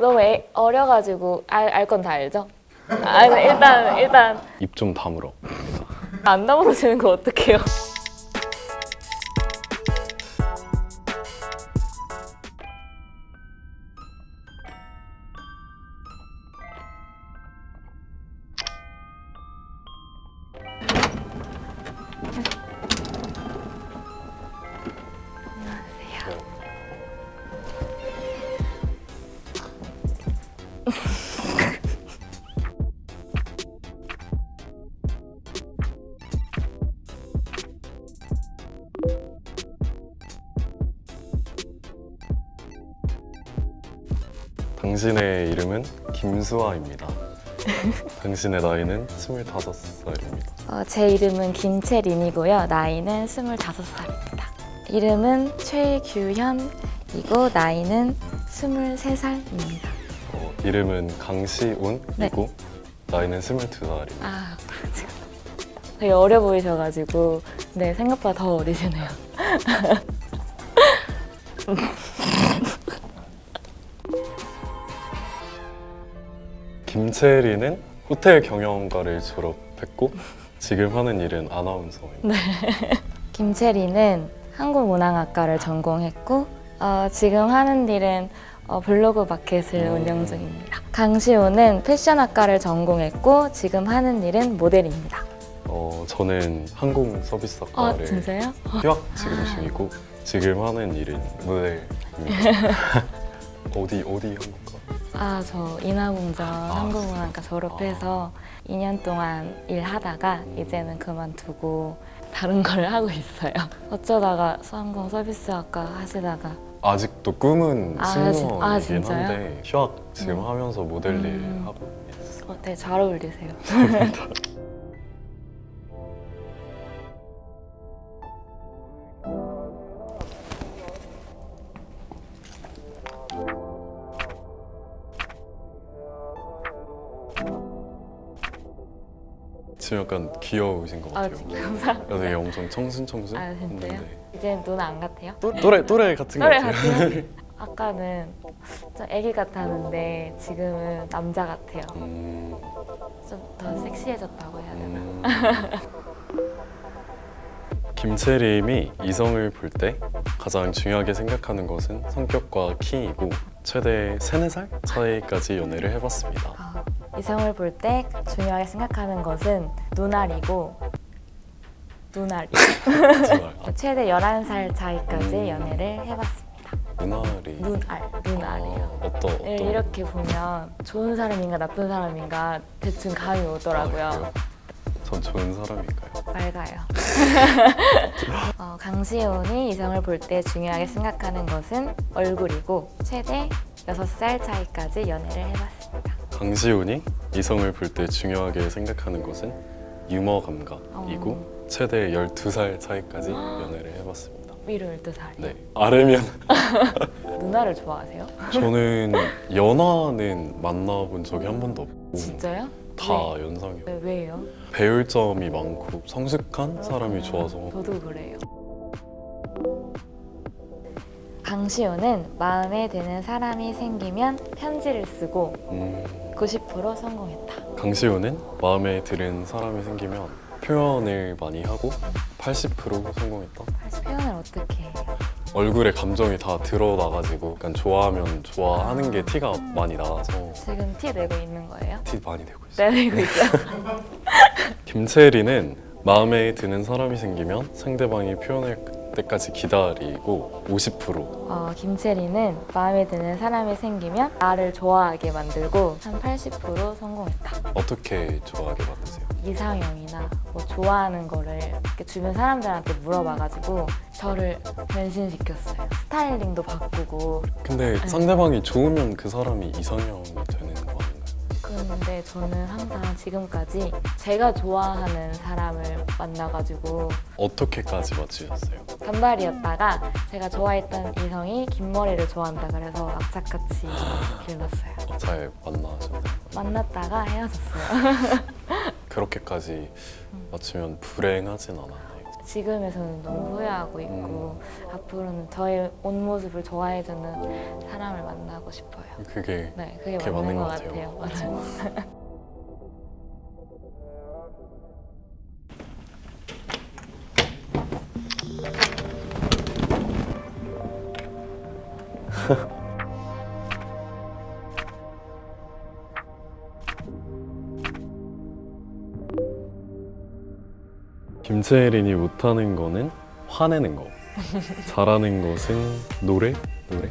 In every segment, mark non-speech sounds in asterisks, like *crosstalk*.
너무 애, 어려가지고 알 건 다 알죠? 아 근데 일단 일단 입 좀 다물어. 안 나오시는 거 어떡해요? 당신의 이름은 김수아입니다. *laughs* 당신의 나이는 25살입니다. 어, 제 이름은 김채린이고요. 나이는 25살입니다. 이름은 최규현이고 나이는 23살입니다. 어, 이름은 강시운이고 네. 나이는 22살입니다. 아, 지금 되게 어려 보이셔가지고 네 생각보다 더 어리시네요. *laughs* 김채리는 호텔 경영과를 졸업했고 지금 하는 일은 아나운서입니다. *laughs* 김채리는 한국문항학과를 전공했고 어, 지금 하는 일은 어, 블로그 마켓을 음. 운영 중입니다. 강시호는 패션학과를 전공했고 지금 하는 일은 모델입니다. 어, 저는 아 항공서비스학과를 진짜요? 휴학 지금 중이고 지금 하는 일은 모델입니다. *laughs* 어디 어디 항공과? 아 저 인하공전 한국문학과 졸업해서 2년 동안 일하다가 이제는 그만두고 다른 걸 하고 있어요. 어쩌다가 항공 서비스학과 하시다가 아직도 꿈은 아, 진- 아, 승무원이긴 진짜요? 한데 휴학 지금 음. 하면서 모델 일 음. 하고 있어요. 어, 되게 잘 어울리세요. *laughs* 지금 약간 귀여우신 것아 같아요. 감사합니다. 되게 엄청 청순청순. 아 진짜요? 했는데. 이제 누나 안 같아요? 또, 또래 또래 같은 것 또래 같아요. 같아요? *laughs* 아까는 좀 애기 같았는데 지금은 남자 같아요. 음, 좀더 섹시해졌다고 해야 되나? 음. 김채림이 이성을 볼 때 가장 중요하게 생각하는 것은 성격과 키이고 최대 3, 4살 차이까지 연애를 해봤습니다. 아, 이성을 볼 때 중요하게 생각하는 것은 눈알이고 눈알이 정말 *laughs* 최대 11살 차이까지 음. 연애를 해봤습니다. 눈알이 눈알, 눈알이요. 아, 네, 어떤 이렇게 보면 좋은 사람인가 나쁜 사람인가 대충 감이 오더라고요. 아, 그래요? 전 좋은 사람인가요? 밝아요. *laughs* 어, 강시온이 이성을 볼 때 중요하게 생각하는 것은 얼굴이고 최대 6살 차이까지 연애를 해봤습니다. 강시훈이 이성을 볼 때 중요하게 생각하는 것은 유머 감각이고 어. 최대 12살 차이까지 연애를 해봤습니다. 위로 12살이요. 네. 아래면 *laughs* 누나를 좋아하세요? 저는 연하는 만나본 적이 한 번도 없고 진짜요? 다 네. 연상이요. 네, 왜요? 배울 점이 많고 성숙한 사람이 좋아서 저도 그래요. 강시호는 마음에 드는 사람이 생기면 편지를 쓰고 음, 90% 성공했다. 강시훈은 마음에 드는 사람이 생기면 표현을 많이 하고 80% 성공했다. 사실 표현을 어떻게 해요? 얼굴에 감정이 다 드러나가지고 약간 좋아하면 좋아하는 게 티가 많이 나서 지금 티 내고 있는 거예요? 티 많이 내고 있어요. 네, 내고 있어요. *laughs* 김채리는 마음에 드는 사람이 생기면 상대방이 표현할 때까지 기다리고 50% 어, 김채리는 마음에 드는 사람이 생기면 나를 좋아하게 만들고 한 80% 성공했다. 어떻게 좋아하게 만드세요? 이상형이나 뭐 좋아하는 거를 이렇게 주변 사람들한테 물어봐가지고 저를 변신시켰어요. 스타일링도 바꾸고 근데 상대방이 좋으면 그 사람이 아닌가요? 저는 항상 지금까지 제가 좋아하는 사람을 만나가지고 어떻게까지 맞추셨어요? 단발이었다가 제가 좋아했던 이성이 긴 머리를 좋아한다 그래서 악착같이 길렀어요. 어, 잘 만나셨나요? 만났다가 헤어졌어요. *laughs* 그렇게까지 맞추면 불행하진 않았나요? 지금에서는 너무 후회하고 있고 앞으로는 저의 온 모습을 좋아해주는 사람을 만나고 싶어요. 그게 네, 그게 그게 맞는, 맞는 것것 같아요. 같아요. *laughs* 김채린이 못하는 거는 화내는 거. 잘하는 것은 노래? 노래?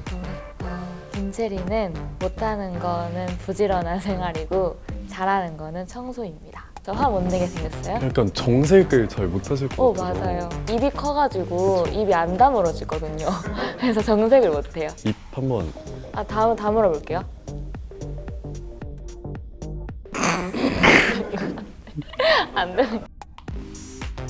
어, 김채리는 못하는 거는 부지런한 생활이고 잘하는 거는 청소입니다. 저 화 못 내게 생겼어요? 약간 정색을 잘 못하실 것 오 같아요. 맞아요. 입이 커가지고 입이 안 다물어지거든요. *laughs* 그래서 정색을 못해요. 입 한번 아 다음 다물어 볼게요. *laughs* 안 되네.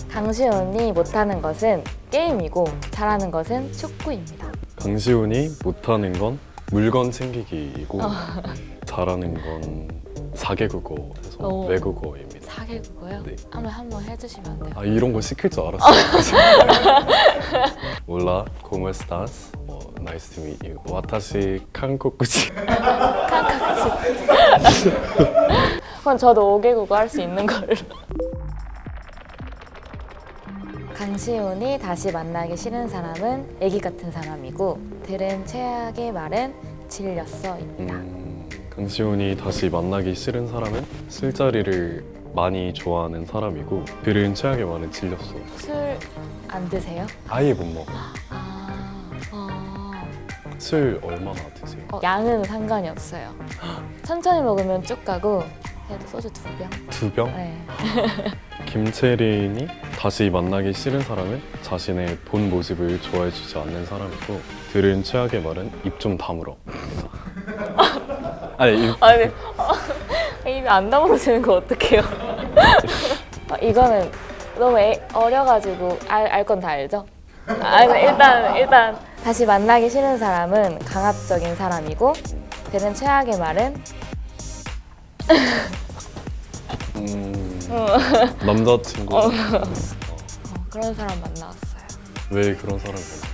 강시원이 못하는 것은 게임이고 잘하는 것은 축구입니다. 강시훈이 못하는 건 물건 챙기기이고 어. *laughs* 잘하는 건 사개국어에서 오. 외국어입니다. 사개국어요? 네. 한번 한번 해주시면 안 돼요? 아 이런 거 시킬 줄 알았어요. *laughs* 몰라, como estás? 어, nice to meet you. 와타시 한국구지. 그럼 저도 5개국어 할 수 있는 걸로. 강시훈이 다시 만나기 싫은 사람은 애기 같은 사람이고 들은 최악의 말은 질렸어입니다. 음, 강시훈이 다시 만나기 싫은 사람은 술자리를 많이 좋아하는 사람이고 들은 최악의 말은 질렸어. 술 안 드세요? 아예 못 먹어. 아, 어, 술 얼마나 드세요? 어, 양은 상관이 없어요. 천천히 먹으면 쭉 가고 해도 소주 두 병. 두 병? 네. *laughs* 김채린이 다시 만나기 싫은 사람은 자신의 본 모습을 좋아해주지 않는 사람이고 들은 최악의 말은 입 좀 다물어. *laughs* 아니 입 아니 어, *laughs* 입이 안 다물어지는 거 어떡해요? 어, 이거는 너무 애, 어려가지고 알 건 다 알죠? 아, 일단 일단 다시 만나기 싫은 사람은 강압적인 사람이고 되는 최악의 말은 음, 어, 남자친구 어, 그런 사람 만나왔어요. 왜 그런 만나셨어요?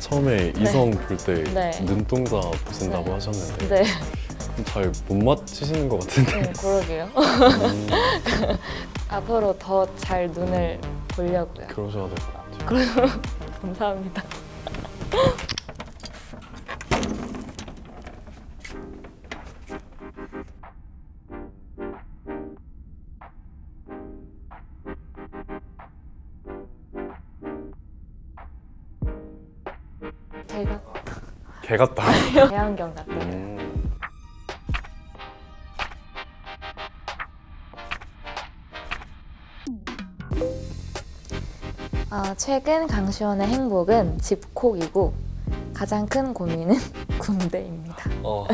처음에 이성 볼때 네. 눈동자 보신다고 네. 하셨는데 네, 잘 못 맞히시는 것 같은데 음, 그러게요. 음, *laughs* 앞으로 더 잘 눈을 보려고요. 그러셔야 될 것 같아요. *laughs* 감사합니다. 제가 개 같다. *laughs* 대안경 같아 아, 최근 강시원의 행복은 집콕이고 가장 큰 고민은 *laughs* 군대입니다. 어,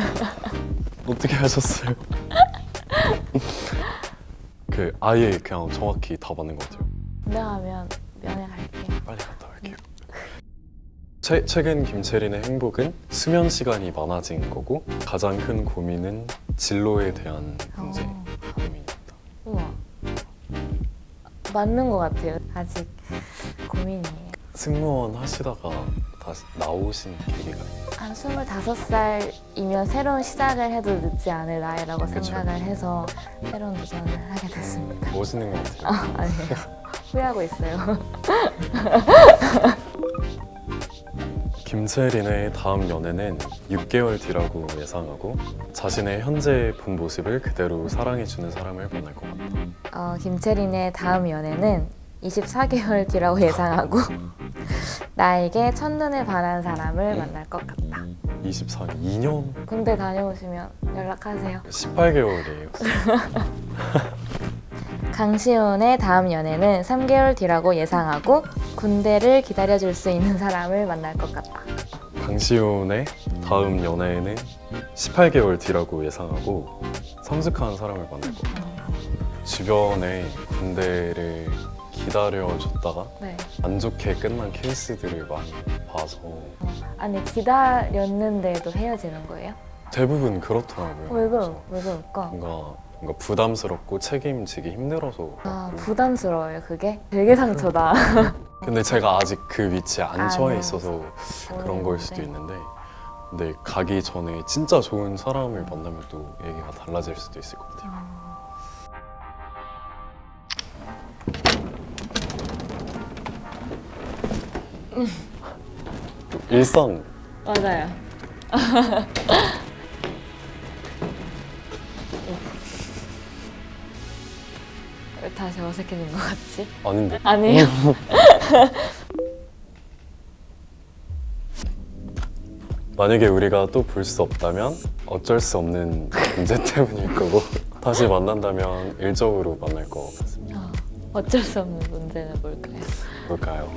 어떻게 하셨어요? *laughs* 그 아예 그냥 정확히 다 맞는 것 같아요. 분명하면 면회 갈게요. 빨리 갔다 올게요. 최, 최근 김채린의 행복은 수면 시간이 많아진 거고 가장 큰 고민은 진로에 대한 문제 어, 고민입니다. 우와. 맞는 것 같아요. 아직 고민이에요. 승무원 하시다가 다시 나오신 계기가 한 25살이면 새로운 시작을 해도 늦지 않을 나이라고 그쵸. 생각을 해서 새로운 도전을 하게 됐습니다. 멋있는 것 같아요. 아, 아니에요. *laughs* 후회하고 있어요. *laughs* 김채린의 다음 연애는 6개월 뒤라고 예상하고 자신의 현재 본 모습을 그대로 사랑해주는 사람을 만날 것 같다. 어, 김채린의 다음 연애는 24개월 뒤라고 *laughs* 예상하고 *laughs* 나에게 첫눈에 반한 사람을 만날 것 같다. 24, 2년? 군대 다녀오시면 연락하세요. 18개월이에요. *laughs* 강시훈의 다음 연애는 3개월 뒤라고 예상하고 군대를 기다려줄 수 있는 사람을 만날 것 같다. 강시훈의 다음 연애에는 18개월 뒤라고 예상하고 성숙한 사람을 만날 것 같다. 주변에 군대를 기다려줬다가 네. 안 좋게 끝난 케이스들을 많이 봐서 아니 기다렸는데도 헤어지는 거예요? 대부분 그렇더라고요. 왜 그러 왜 그럴까? 뭔가 뭔가 부담스럽고 책임지기 힘들어서 아 부담스러워요 그게? 되게 상처다. *laughs* 근데 제가 아직 그 위치에 안 아, 처해 네. 있어서 그런 걸 수도 있는데 근데 가기 전에 진짜 좋은 사람을 만나면 또 얘기가 달라질 수도 있을 것 같아요. 일상 맞아요. *laughs* 왜 다시 어색해진 것 같지? 아닌데 아니에요. *laughs* 만약에 우리가 또 볼 수 없다면 어쩔 수 없는 문제 *laughs* 때문일 거고 다시 만난다면 일적으로 만날 것 같습니다. 어, 어쩔 수 없는 문제는 뭘까요? 뭘까요?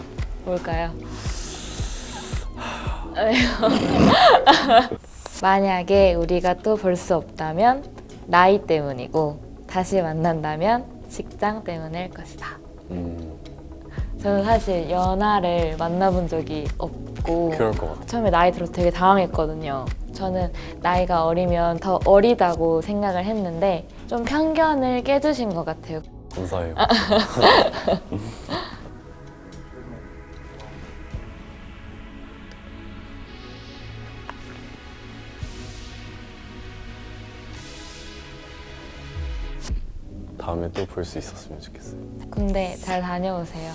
뭘까요? *laughs* 만약에 우리가 또 볼 수 없다면 나이 때문이고 다시 만난다면 직장 때문일 것이다. 음, 저는 사실 연하를 만나본 적이 없고. 처음에 나이 들어서 되게 당황했거든요. 저는 나이가 어리면 더 어리다고 생각을 했는데 좀 편견을 깨주신 것 같아요. 감사해요. *laughs* 다음에 또 볼 수 있었으면 좋겠어요. 군대 잘 다녀오세요.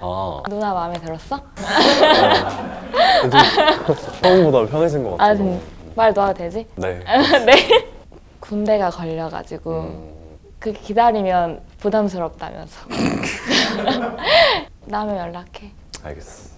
아, 누나 마음에 들었어? 처음보다 편해진 것 아, 같아요. 진- 말 놓아도 되지? 네. *laughs* 네. 군대가 걸려가지고 음, 그 기다리면 부담스럽다면서. *laughs* *laughs* 다음에 연락해. 알겠어.